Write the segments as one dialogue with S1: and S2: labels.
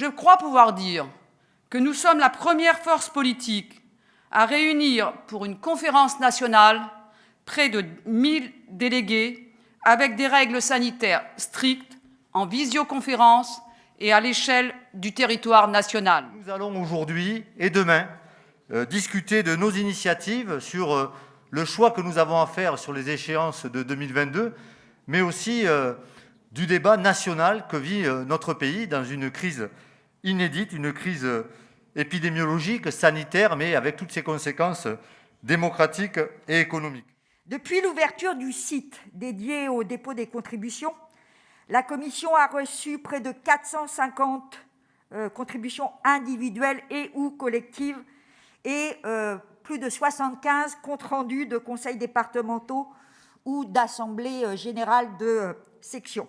S1: Je crois pouvoir dire que nous sommes la première force politique à réunir pour une conférence nationale près de 1000 délégués avec des règles sanitaires strictes en visioconférence et à l'échelle du territoire national.
S2: Nous allons aujourd'hui et demain euh, discuter de nos initiatives sur euh, le choix que nous avons à faire sur les échéances de 2022, mais aussi euh, du débat national que vit notre pays dans une crise inédite, une crise épidémiologique, sanitaire, mais avec toutes ses conséquences démocratiques et économiques.
S3: Depuis l'ouverture du site dédié au dépôt des contributions, la Commission a reçu près de 450 euh, contributions individuelles et ou collectives et euh, plus de 75 comptes rendus de conseils départementaux ou d'assemblées euh, générales de section.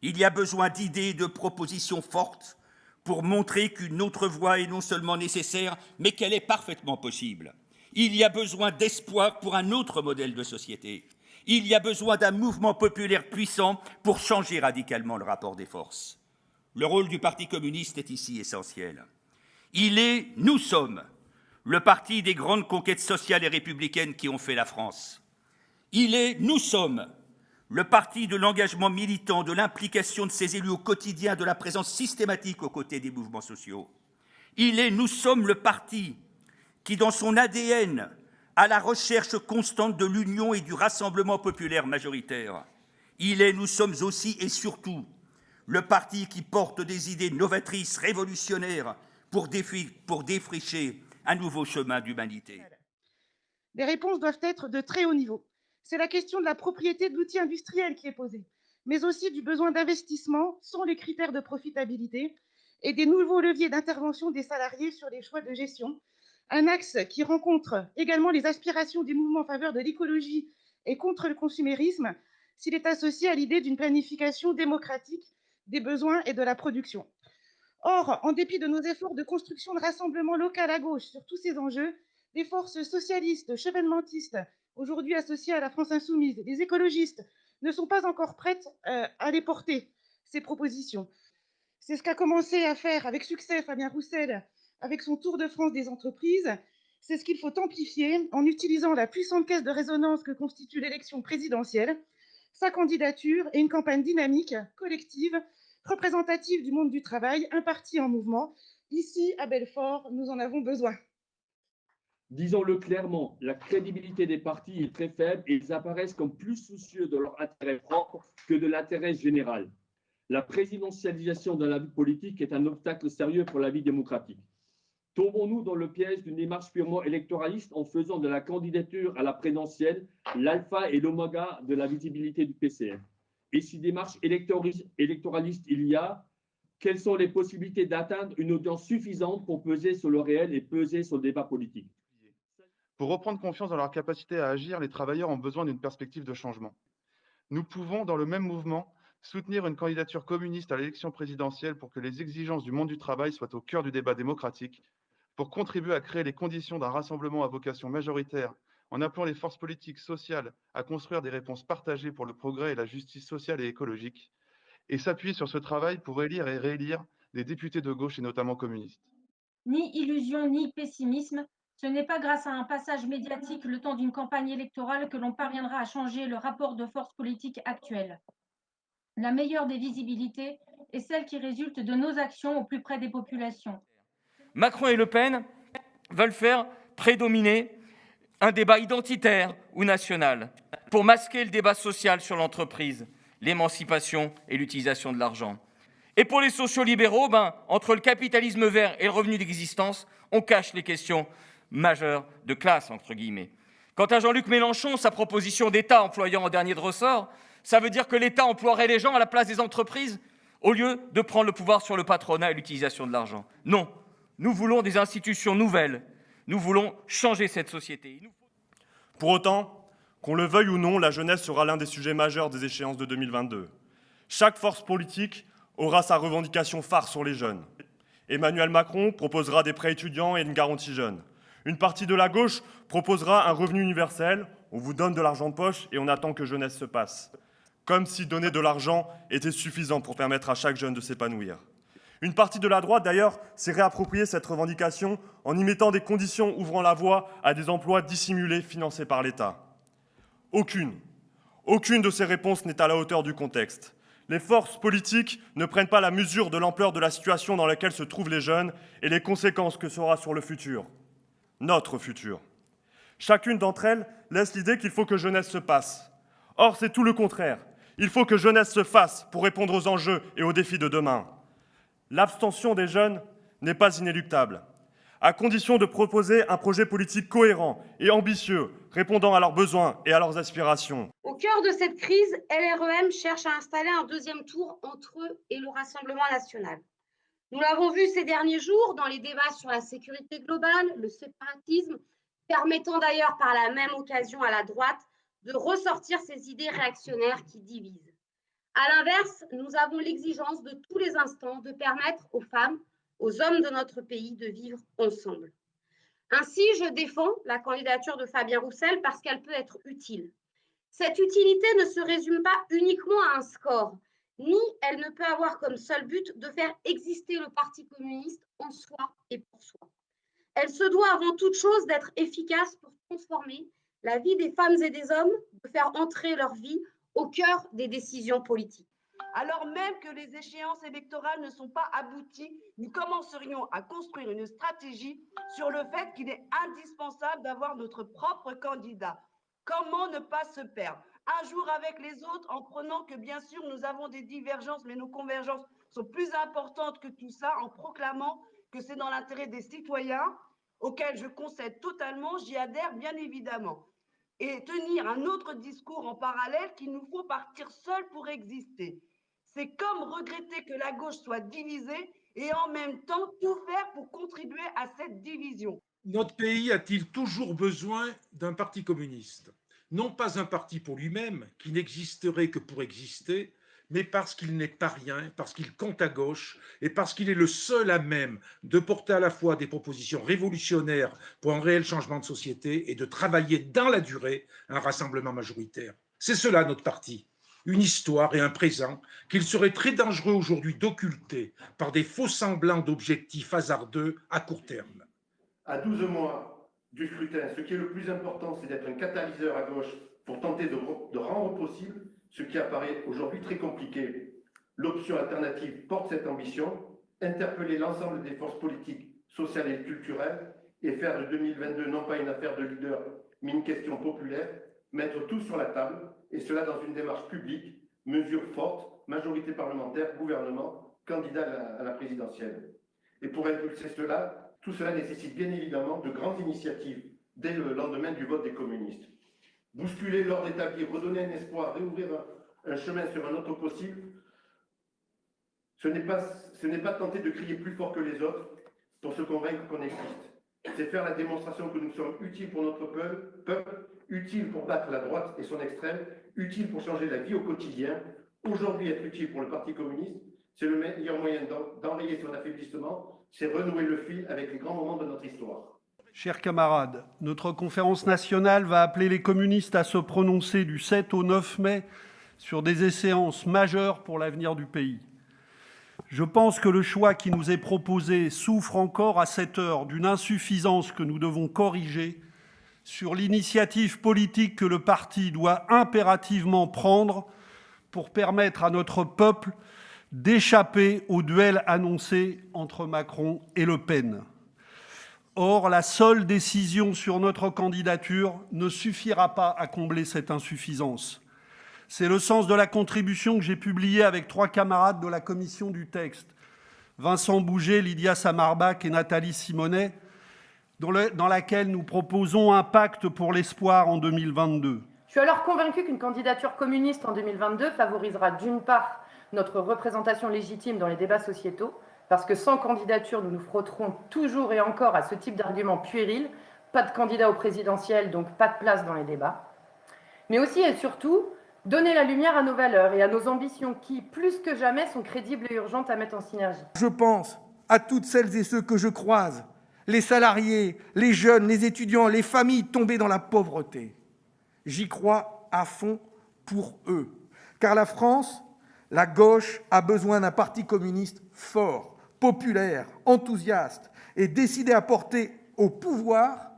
S4: Il y a besoin d'idées et de propositions fortes pour montrer qu'une autre voie est non seulement nécessaire, mais qu'elle est parfaitement possible. Il y a besoin d'espoir pour un autre modèle de société. Il y a besoin d'un mouvement populaire puissant pour changer radicalement le rapport des forces. Le rôle du Parti communiste est ici essentiel. Il est, nous sommes, le parti des grandes conquêtes sociales et républicaines qui ont fait la France. Il est, nous sommes, le parti de l'engagement militant, de l'implication de ses élus au quotidien, de la présence systématique aux côtés des mouvements sociaux. Il est, nous sommes, le parti qui, dans son ADN, a la recherche constante de l'union et du rassemblement populaire majoritaire. Il est, nous sommes aussi et surtout, le parti qui porte des idées novatrices, révolutionnaires, pour, défricher un nouveau chemin d'humanité.
S5: Les réponses doivent être de très haut niveau. C'est la question de la propriété de l'outil industriel qui est posée, mais aussi du besoin d'investissement sans les critères de profitabilité et des nouveaux leviers d'intervention des salariés sur les choix de gestion. Un axe qui rencontre également les aspirations des mouvements en faveur de l'écologie et contre le consumérisme s'il est associé à l'idée d'une planification démocratique des besoins et de la production. Or, en dépit de nos efforts de construction de rassemblement local à gauche sur tous ces enjeux, les forces socialistes, chevènementistes aujourd'hui associés à la France insoumise, les écologistes, ne sont pas encore prêtes euh, à les porter, ces propositions. C'est ce qu'a commencé à faire avec succès Fabien Roussel avec son Tour de France des entreprises. C'est ce qu'il faut amplifier en utilisant la puissante caisse de résonance que constitue l'élection présidentielle, sa candidature et une campagne dynamique, collective, représentative du monde du travail, un parti en mouvement. Ici, à Belfort, nous en avons besoin.
S6: Disons-le clairement, la crédibilité des partis est très faible et ils apparaissent comme plus soucieux de leur intérêt propre que de l'intérêt général. La présidentialisation de la vie politique est un obstacle sérieux pour la vie démocratique. Tombons-nous dans le piège d'une démarche purement électoraliste en faisant de la candidature à la présidentielle l'alpha et l'oméga de la visibilité du PCF Et si démarche électoraliste il y a, quelles sont les possibilités d'atteindre une audience suffisante pour peser sur le réel et peser sur le débat politique?
S7: Pour reprendre confiance dans leur capacité à agir, les travailleurs ont besoin d'une perspective de changement. Nous pouvons, dans le même mouvement, soutenir une candidature communiste à l'élection présidentielle pour que les exigences du monde du travail soient au cœur du débat démocratique, pour contribuer à créer les conditions d'un rassemblement à vocation majoritaire en appelant les forces politiques sociales à construire des réponses partagées pour le progrès et la justice sociale et écologique, et s'appuyer sur ce travail pour élire et réélire des députés de gauche et notamment communistes.
S8: Ni illusion ni pessimisme, ce n'est pas grâce à un passage médiatique le temps d'une campagne électorale que l'on parviendra à changer le rapport de force politique actuel. La meilleure des visibilités est celle qui résulte de nos actions au plus près des populations.
S9: Macron et Le Pen veulent faire prédominer un débat identitaire ou national pour masquer le débat social sur l'entreprise, l'émancipation et l'utilisation de l'argent. Et pour les sociaux-libéraux, ben, entre le capitalisme vert et le revenu d'existence, on cache les questions majeur de classe, entre guillemets. Quant à Jean-Luc Mélenchon, sa proposition d'État employant en dernier de ressort, ça veut dire que l'État emploierait les gens à la place des entreprises au lieu de prendre le pouvoir sur le patronat et l'utilisation de l'argent. Non, nous voulons des institutions nouvelles, nous voulons changer cette société.
S10: Pour autant, Qu'on le veuille ou non, la jeunesse sera l'un des sujets majeurs des échéances de 2022. Chaque force politique aura sa revendication phare sur les jeunes. Emmanuel Macron proposera des prêts étudiants et une garantie jeune. Une partie de la gauche proposera un revenu universel. On vous donne de l'argent de poche et on attend que jeunesse se passe. Comme si donner de l'argent était suffisant pour permettre à chaque jeune de s'épanouir. Une partie de la droite, d'ailleurs, s'est réappropriée cette revendication en y mettant des conditions ouvrant la voie à des emplois dissimulés financés par l'État. Aucune, aucune de ces réponses n'est à la hauteur du contexte. Les forces politiques ne prennent pas la mesure de l'ampleur de la situation dans laquelle se trouvent les jeunes et les conséquences que sera sur le futur, notre futur. Chacune d'entre elles laisse l'idée qu'il faut que jeunesse se passe. Or, c'est tout le contraire. Il faut que jeunesse se fasse pour répondre aux enjeux et aux défis de demain. L'abstention des jeunes n'est pas inéluctable, à condition de proposer un projet politique cohérent et ambitieux, répondant à leurs besoins et à leurs aspirations.
S11: Au cœur de cette crise, LREM cherche à installer un deuxième tour entre eux et le Rassemblement national. Nous l'avons vu ces derniers jours dans les débats sur la sécurité globale, le séparatisme, permettant d'ailleurs par la même occasion à la droite de ressortir ces idées réactionnaires qui divisent. À l'inverse, nous avons l'exigence de tous les instants de permettre aux femmes, aux hommes de notre pays de vivre ensemble. Ainsi, je défends la candidature de Fabien Roussel parce qu'elle peut être utile. Cette utilité ne se résume pas uniquement à un score, ni elle ne peut avoir comme seul but de faire exister le Parti communiste en soi et pour soi. Elle se doit avant toute chose d'être efficace pour transformer la vie des femmes et des hommes, de faire entrer leur vie au cœur des décisions politiques.
S12: Alors même que les échéances électorales ne sont pas abouties, nous commencerions à construire une stratégie sur le fait qu'il est indispensable d'avoir notre propre candidat. Comment ne pas se perdre? Un jour avec les autres en prenant que bien sûr nous avons des divergences, mais nos convergences sont plus importantes que tout ça, en proclamant que c'est dans l'intérêt des citoyens, auxquels je concède totalement, j'y adhère bien évidemment et tenir un autre discours en parallèle qu'il nous faut partir seul pour exister. C'est comme regretter que la gauche soit divisée et en même temps tout faire pour contribuer à cette division.
S13: Notre pays a-t-il toujours besoin d'un parti communiste? Non pas un parti pour lui-même, qui n'existerait que pour exister, mais parce qu'il n'est pas rien, parce qu'il compte à gauche et parce qu'il est le seul à même de porter à la fois des propositions révolutionnaires pour un réel changement de société et de travailler dans la durée un rassemblement majoritaire. C'est cela notre parti, une histoire et un présent qu'il serait très dangereux aujourd'hui d'occulter par des faux semblants d'objectifs hasardeux à court terme.
S14: À 12 mois du scrutin, ce qui est le plus important, c'est d'être un catalyseur à gauche pour tenter de, de rendre possible ce qui apparaît aujourd'hui très compliqué. L'option alternative porte cette ambition, interpeller l'ensemble des forces politiques, sociales et culturelles et faire de 2022 non pas une affaire de leader, mais une question populaire, mettre tout sur la table, et cela dans une démarche publique, mesure forte, majorité parlementaire, gouvernement, candidat à la, présidentielle. Et pour impulser cela, tout cela nécessite bien évidemment de grandes initiatives dès le lendemain du vote des communistes bousculer l'ordre établi, redonner un espoir, réouvrir un, chemin sur un autre possible, ce n'est pas, pas tenter de crier plus fort que les autres pour se convaincre qu'on existe. C'est faire la démonstration que nous sommes utiles pour notre peuple, peuple, utiles pour battre la droite et son extrême, utiles pour changer la vie au quotidien. Aujourd'hui, être utile pour le Parti communiste, c'est le meilleur moyen d'enrayer son affaiblissement, c'est renouer le fil avec les grands moments de notre histoire.
S15: Chers camarades, notre conférence nationale va appeler les communistes à se prononcer du 7 au 9 mai sur des échéances majeures pour l'avenir du pays. Je pense que le choix qui nous est proposé souffre encore à cette heure d'une insuffisance que nous devons corriger sur l'initiative politique que le parti doit impérativement prendre pour permettre à notre peuple d'échapper au duel annoncé entre Macron et Le Pen. Or, la seule décision sur notre candidature ne suffira pas à combler cette insuffisance. C'est le sens de la contribution que j'ai publiée avec trois camarades de la commission du texte, Vincent Bouget, Lydia Samarbach et Nathalie Simonet, dans, dans laquelle nous proposons un pacte pour l'espoir en 2022.
S16: Je suis alors convaincu qu'une candidature communiste en 2022 favorisera d'une part notre représentation légitime dans les débats sociétaux, parce que sans candidature, nous nous frotterons toujours et encore à ce type d'argument puéril. Pas de candidat au présidentiel, donc pas de place dans les débats. mais aussi et surtout donner la lumière à nos valeurs et à nos ambitions qui, plus que jamais, sont crédibles et urgentes à mettre en synergie.
S17: Je pense à toutes celles et ceux que je croise, les salariés, les jeunes, les étudiants, les familles tombées dans la pauvreté. J'y crois à fond pour eux, car la France, la gauche, a besoin d'un parti communiste fort, populaire, enthousiaste et décidé à porter au pouvoir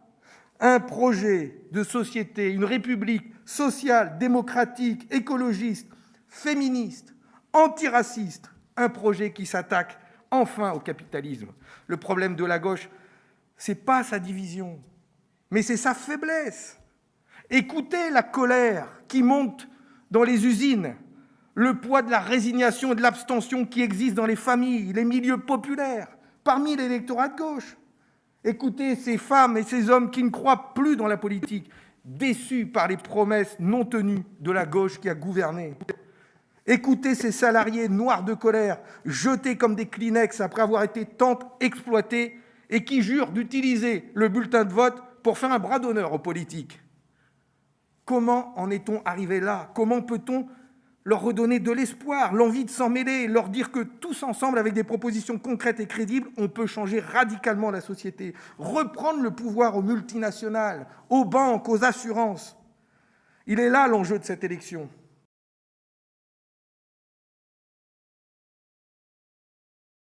S17: un projet de société, une république sociale, démocratique, écologiste, féministe, antiraciste, un projet qui s'attaque enfin au capitalisme. Le problème de la gauche, c'est pas sa division, mais c'est sa faiblesse. Écoutez la colère qui monte dans les usines, le poids de la résignation et de l'abstention qui existe dans les familles, les milieux populaires, parmi l'électorat de gauche. Écoutez ces femmes et ces hommes qui ne croient plus dans la politique, déçus par les promesses non tenues de la gauche qui a gouverné. Écoutez ces salariés noirs de colère, jetés comme des Kleenex après avoir été tant exploités et qui jurent d'utiliser le bulletin de vote pour faire un bras d'honneur aux politiques. Comment en est-on arrivé là? Comment peut-on leur redonner de l'espoir, l'envie de s'en mêler, leur dire que tous ensemble, avec des propositions concrètes et crédibles, on peut changer radicalement la société, reprendre le pouvoir aux multinationales, aux banques, aux assurances. Il est là l'enjeu de cette élection.